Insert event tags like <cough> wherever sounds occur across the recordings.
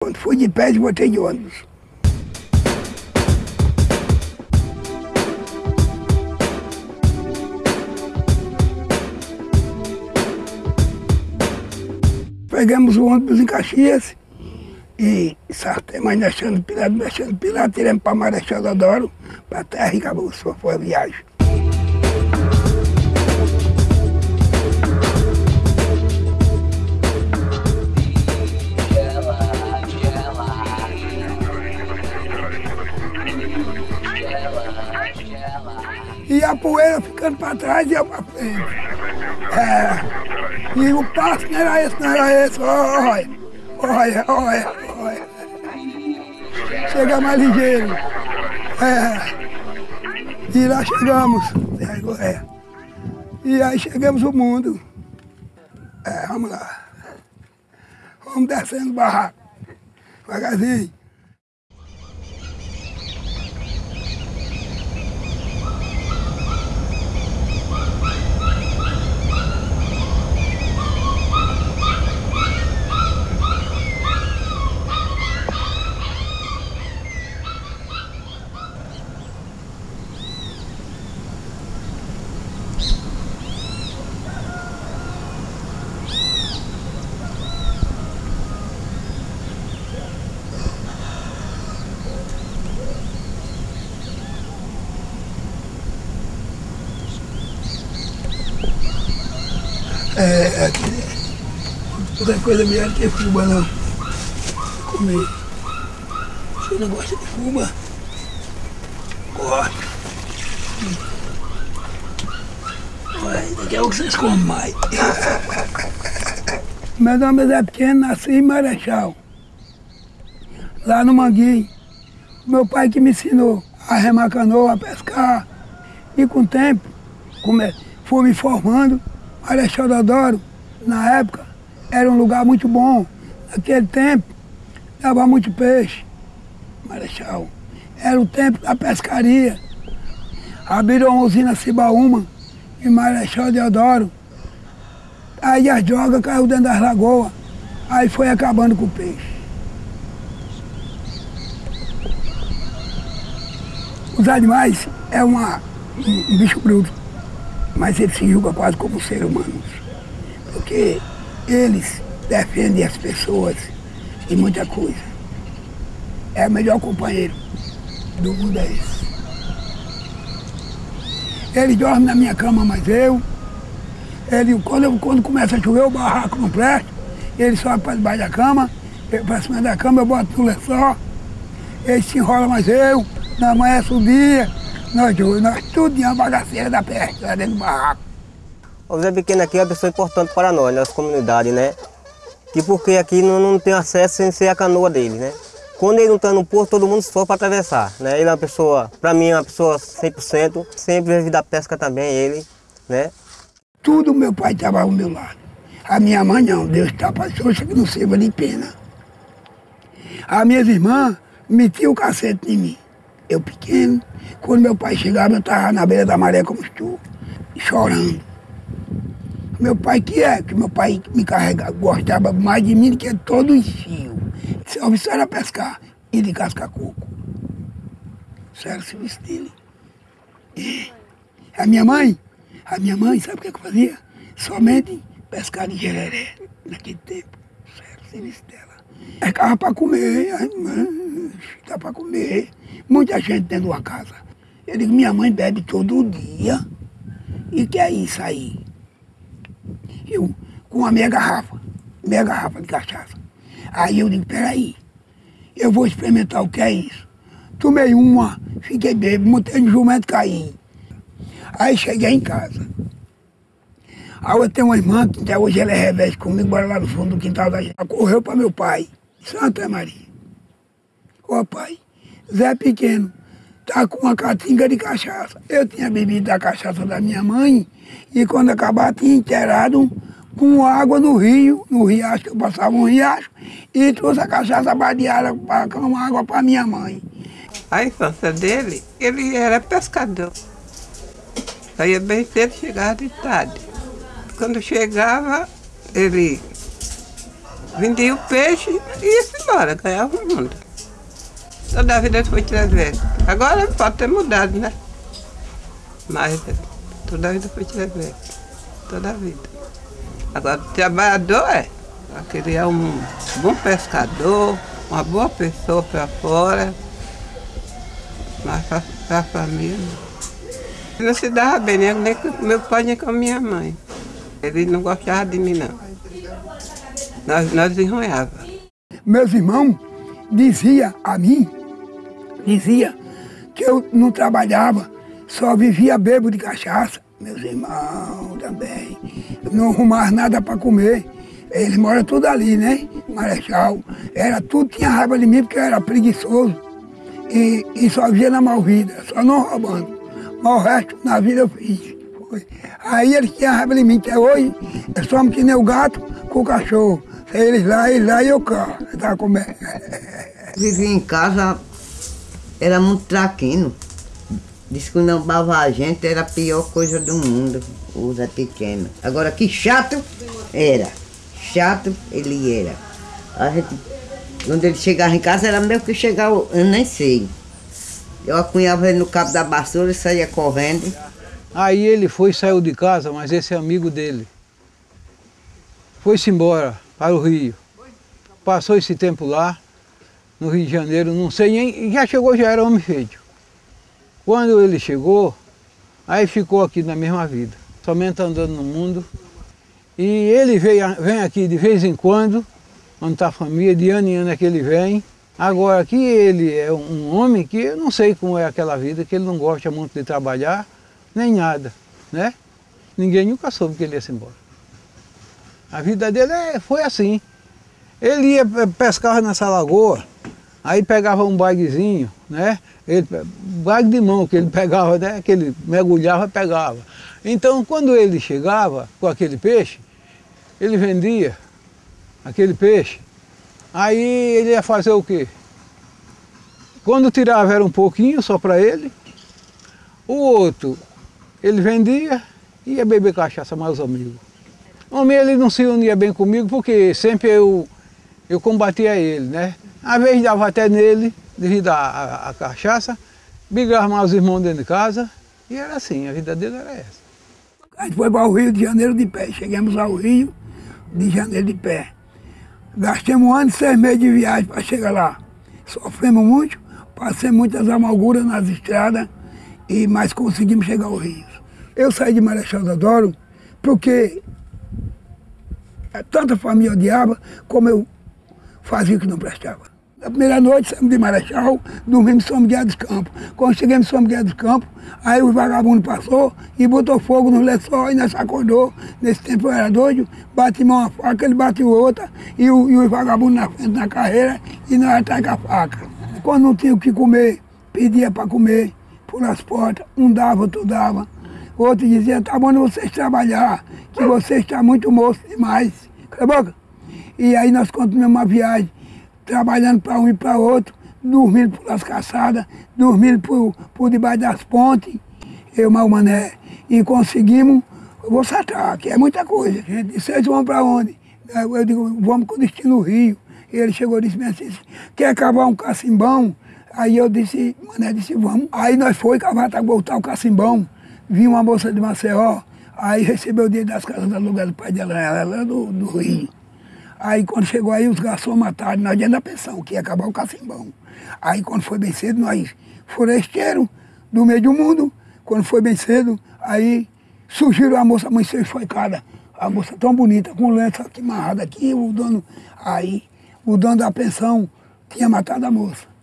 Quando fui de pé, botei de ônibus. Pegamos o ônibus em Caxias, e sartemos deixando Pilato, deixando Pilato, tiramos para Marechal Deodoro, para a terra e acabou, só foi a viagem. E a poeira ficando para trás e eu para frente. É, e o passo não era esse, não era esse, olha, olha, olha, olha. Chega mais ligeiro. É. E lá chegamos. É. E aí chegamos o mundo. É, vamos lá. Vamos descendo o barraco. Devagarzinho. É, é, outra coisa melhor que fuba não. Comer. Você não gosta de fuba? Gosto. Mas daqui a pouco vocês comem mais. Meu nome é Zé Pequeno, nasci em Marechal. Lá no Manguinho. Meu pai que me ensinou a remar canoa, a pescar. E com o tempo, fui me formando. Marechal Deodoro, na época, era um lugar muito bom. Naquele tempo, dava muito peixe. Marechal. Era o tempo da pescaria. Abriram uma usina Cibaúma, em Marechal Deodoro. Aí as drogas caiu dentro das lagoas. Aí foi acabando com o peixe. Os animais é uma, um, um bicho bruto mas ele se julga quase como ser humano. Porque eles defendem as pessoas e muita coisa. É o melhor companheiro do mundo é esse. Ele dorme na minha cama, mas eu. Ele, quando, eu, quando começa a chover, o barraco não presta. Ele sobe para debaixo da cama, para cima da cama, eu boto no lençol. Ele se enrola, mas eu, na manhã subia, nós dois, nós tudo uma bagaceira da peste, lá dentro do barraco. O Zé Pequeno aqui é uma pessoa importante para nós, nossa comunidade, né? Que porque aqui não, não tem acesso sem ser a canoa dele, né? Quando ele não está no porto, todo mundo só para atravessar, né? Ele é uma pessoa, para mim, é uma pessoa 100%, sempre vive da pesca também, ele, né? Tudo meu pai estava ao meu lado. A minha mãe não, Deus está para que não sirva de pena. As minhas irmãs metiam o cacete em mim. Eu pequeno, quando meu pai chegava, eu estava na beira da maré como estou, chorando. Meu pai que é, que meu pai me carregava, gostava mais de mim do que todo os fios. Isso era pescar e de cascar coco. Isso era o serviço dele. E a minha mãe, a minha mãe, sabe o que, eu fazia? Somente pescar de gereré naquele tempo. Isso era o serviço dela. Ficava para comer, dá para comer. Muita gente dentro de uma casa. Eu digo, minha mãe bebe todo dia. E que é isso aí? Eu, com a minha garrafa, meia garrafa de cachaça. Aí eu digo, peraí, eu vou experimentar o que é isso. Tomei uma, fiquei bêbado, montei no jumento caí. Aí cheguei em casa. Aí eu tenho uma irmã que até hoje ela é revés comigo, bora lá no fundo do quintal da gente. Ela correu para meu pai, Santa Maria. Ô pai, Zé Pequeno, tá com uma catinga de cachaça. Eu tinha bebido da cachaça da minha mãe e quando acabar tinha inteirado com água no rio, no riacho, que eu passava um riacho, e trouxe a cachaça badeada com água para minha mãe. A infância dele, ele era pescador. Saía bem cedo, chegava de tarde. Quando chegava, ele vendia o peixe e ia embora, ganhava o mundo. Toda a vida foi travessa. Agora pode ter mudado, né? Mas toda a vida foi travessa. Toda a vida. Agora, o trabalhador é. Aquele é um bom pescador, uma boa pessoa para fora. Mas para a família. Não se dava bem, nem com meu pai nem com minha mãe. Ele não gostava de mim, não. Nós, nós enronhávamos. Meus irmãos diziam a mim, dizia que eu não trabalhava, só vivia bebo de cachaça. Meus irmãos também. Não arrumava nada para comer. Eles moram tudo ali, né? Marechal. Era tudo, tinha raiva de mim porque eu era preguiçoso. E, e só vivia na mal vida, só não roubando. Mas o resto na vida eu fiz. Aí eles tinham raiva de mim, até hoje, eu somos que nem o gato com o cachorro. Eles lá, eles lá e eu cá. Eu tava comendo. <laughs> Vivia em casa, era muito traquino. Diz que não bava a gente era a pior coisa do mundo, o Pequeno. Agora, que chato era. Chato ele era. A gente, quando ele chegava em casa, era meio que chegar, eu nem sei. Eu acunhava ele no cabo da vassoura e saía correndo. Aí ele foi, saiu de casa, mas esse é amigo dele. Foi-se embora para o Rio. Passou esse tempo lá, no Rio de Janeiro, não sei nem, já chegou, já era homem feito. Quando ele chegou, aí ficou aqui na mesma vida, somente andando no mundo. E ele veio, vem aqui de vez em quando, onde está a família, de ano em ano é que ele vem. Agora aqui ele é um homem que eu não sei como é aquela vida, que ele não gosta muito de trabalhar, nem nada, né? Ninguém nunca soube que ele ia se embora. A vida dele é, foi assim. Ele ia pescar nessa lagoa, aí pegava um baguezinho, né? Ele, bague de mão que ele <laughs> pegava, né? Que ele mergulhava pegava. Então, quando ele chegava com aquele peixe, ele vendia aquele peixe. Aí ele ia fazer o quê? Quando tirava era um pouquinho só para ele. O outro, ele vendia e ia beber cachaça mais amigos. Homem, ele não se unia bem comigo porque sempre eu, eu combatia ele, né? Às vezes dava até nele, devido à, cachaça, brigava mais os irmãos dentro de casa, e era assim, a vida dele era essa. A gente foi para o Rio de Janeiro de pé, chegamos ao Rio de Janeiro de pé. Gastamos um ano e seis meses de viagem para chegar lá. Sofremos muito, passei muitas amarguras nas estradas, e, mas conseguimos chegar ao Rio. Eu saí de Marechal Deodoro porque tanta família odiava, como eu fazia o que não prestava. Na primeira noite, saímos de Marechal, dormimos em São Miguel dos Campos. Quando chegamos em São Miguel dos Campos, aí o vagabundo passou e botou fogo no lençol e nós acordou. Nesse tempo eu era doido, bati uma faca, ele bateu outra, e o, e o vagabundo na frente na carreira e nós atrás com a faca. Quando não tinha o que comer, pedia para comer por as portas, um dava, outro dava. Outro dizia, tá bom vocês trabalhar, que você está muito moço demais. Cala a boca. E aí nós continuamos uma viagem trabalhando para um e para outro, dormindo pelas caçadas, dormindo por, por debaixo das pontes, eu, mal mané, e conseguimos, eu vou saltar, que é muita coisa. Gente, disse, vocês vão para onde? Eu digo, vamos com destino Rio. E ele chegou e disse assim, quer cavar um cacimbão? Aí eu disse, mané disse, vamos. Aí nós foi cavar voltar o cacimbão. Vi uma moça de Maceió, aí recebeu o dinheiro das casas da lugar do pai dela, ela do, do Rio. Aí quando chegou aí, os garçons mataram nós dentro da pensão, que ia acabar o cacimbão. Aí quando foi bem cedo, nós foresteiro do meio do mundo, quando foi bem cedo, aí surgiram a moça amanheceu esfaicada. A moça tão bonita, com lenço aqui amarrado aqui, o dono, aí o dono da pensão tinha matado a moça.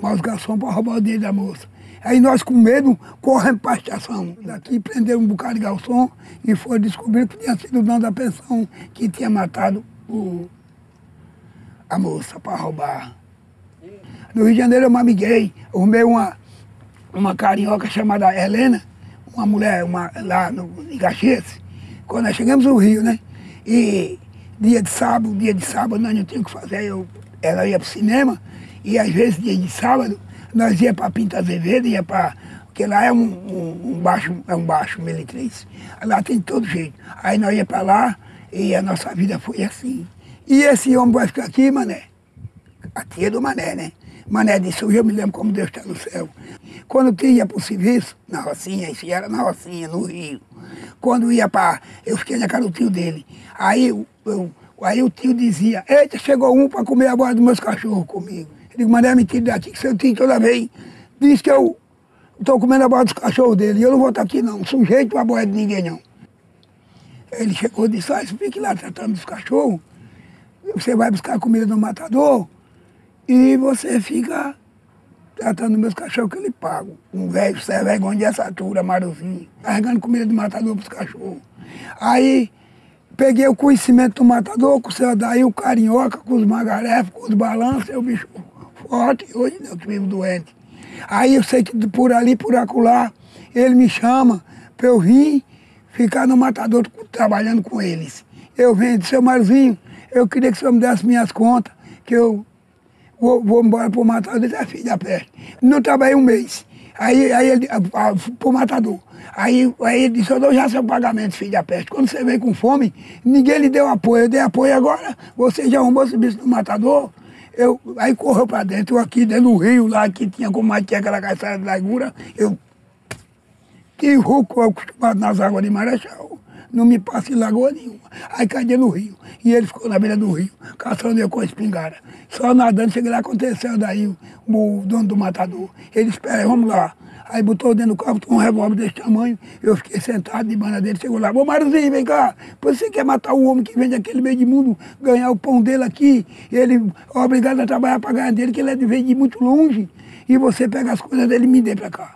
Mas os garçons para roubar o dinheiro da moça. Aí nós com medo corremos para a estação. Daqui prenderam um bocado de garçom e foi descobrir que tinha sido o dono da pensão que tinha matado o, a moça para roubar. No Rio de Janeiro eu me amiguei, arrumei uma, uma carioca chamada Helena, uma mulher uma, lá no, em quando nós chegamos no Rio, né? E dia de sábado, dia de sábado nós não tínhamos o que fazer, eu, ela ia para o cinema, e às vezes dia de sábado nós ia para Pinta Azevedo, ia para. Porque lá é um, um, um, baixo, é um baixo militriz. Lá tem todo jeito. Aí nós ia para lá, e a nossa vida foi assim. E esse homem vai ficar aqui, mané. A tia do mané, né? Mané disse, eu me lembro como Deus está no céu. Quando eu ia para o serviço, na Rocinha, isso era na Rocinha, no Rio. Quando ia para. Eu fiquei na casa do tio dele. Aí, eu, aí o tio dizia, eita, chegou um para comer a bola dos meus cachorros comigo. Eu digo, mané, mentira daqui, que seu tio toda vez diz que eu estou comendo a bola dos cachorros dele. E eu não vou estar aqui não, sujeito a bola de ninguém não. Ele chegou e disse, ah, fique lá tratando dos cachorros. Você vai buscar comida no matador e você fica tratando meus cachorros que eu lhe pago. Um velho sem vergonha de essa altura, marozinho, carregando comida do matador para os cachorros. Aí peguei o conhecimento do matador, com o seu daí o carinhoca, com os magarefos, com os balanços, o bicho forte, hoje eu vivo doente. Aí eu sei que por ali, por acolá, ele me chama para eu vir ficar no matador trabalhando com eles. Eu venho, seu Marzinho, eu queria que o senhor me desse minhas contas, que eu vou, vou embora para o matador, ele é filho da peste. Não trabalhei um mês. Aí, aí ele, para o matador. Aí, aí ele disse, eu dou já seu pagamento, filho da peste. Quando você veio com fome, ninguém lhe deu apoio. Eu dei apoio agora, você já arrumou esse bicho no matador. Eu, aí correu para dentro, eu aqui dentro do rio, lá que tinha como tinha aquela caçada de largura, eu que rouco acostumado nas águas de Marechal não me passa em lagoa nenhuma. Aí caí no rio. E ele ficou na beira do rio, caçando eu com a espingarda. Só nadando, cheguei lá, aconteceu daí o, o dono do matador. Ele espera, vamos lá. Aí botou dentro do carro, um revólver desse tamanho, eu fiquei sentado de banda dele, chegou lá, ô Marzinho, vem cá, você quer matar o homem que vem daquele meio de mundo, ganhar o pão dele aqui, ele é obrigado a trabalhar para ganhar dele, que ele é de, de muito longe, e você pega as coisas dele e me dê para cá.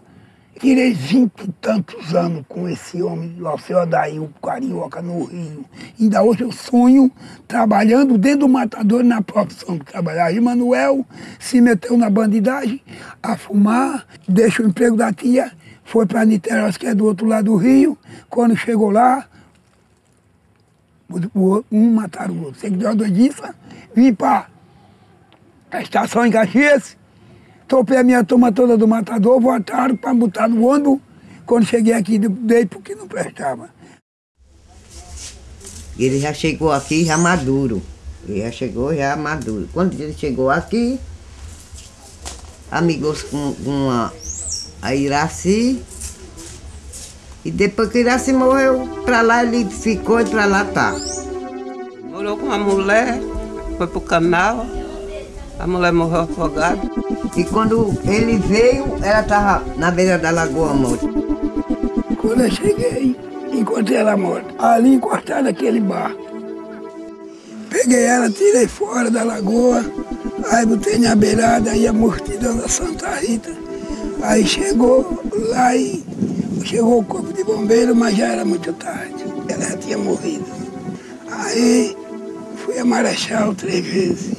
Tirei vinte e tantos anos com esse homem, o seu Adair, o Carioca, no Rio. Ainda hoje eu sonho trabalhando dentro do matador na profissão que trabalhava. E Manuel se meteu na bandidagem, a fumar, deixa o emprego da tia, foi para Niterói, que é do outro lado do Rio. Quando chegou lá, um mataram o outro. Você que deu a doidiça, vim para a estação em Caxias, Topei a minha turma toda do matador, voltaram para botar no ônibus. Quando cheguei aqui, dei porque não prestava. Ele já chegou aqui já maduro. Ele já chegou já maduro. Quando ele chegou aqui, amigos com, com a, a Iraci. E depois que Iraci morreu, para lá ele ficou e para lá tá. Morou com uma mulher, foi pro canal. A mulher morreu afogada. E quando ele veio, ela estava na beira da lagoa morta. Quando eu cheguei, encontrei ela morta. Ali encostada naquele bar. Peguei ela, tirei fora da lagoa, aí botei na beirada, aí a mortidão da Santa Rita. Aí chegou lá e chegou o corpo de bombeiro, mas já era muito tarde. Ela já tinha morrido. Aí fui a Marechal três vezes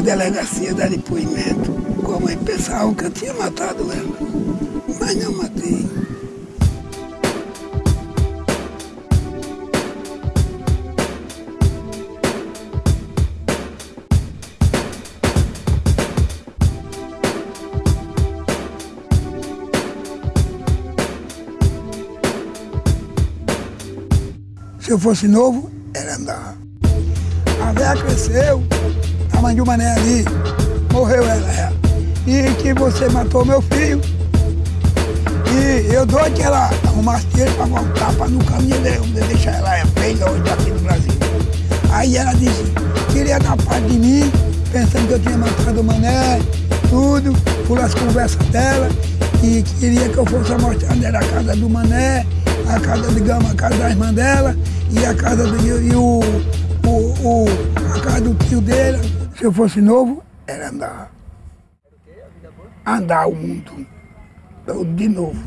delegacia dar depoimento, como aí pensavam que eu tinha matado ela. Mas não matei. Se eu fosse novo, era andar. A véia cresceu, a mãe de uma mané ali, morreu ela, é. E que você matou meu filho. E eu dou que ela arrumasse dinheiro para voltar para no caminho dele, deixar ela é feia hoje aqui no Brasil. Aí ela disse, queria dar parte de mim, pensando que eu tinha matado o mané, tudo, por as conversas dela, e queria que eu fosse mostrar onde era a casa do mané, a casa, digamos, a casa da irmã dela, e a casa do, e o, o, o, a casa do tio dele, se eu fosse novo, era andar. Andar o mundo. De novo.